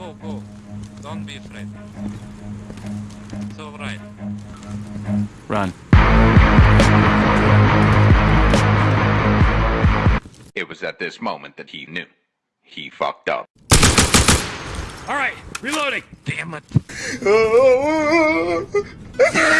Go, go! Don't be afraid. It's alright. Run. It was at this moment that he knew. He fucked up. All right, reloading. Damn it.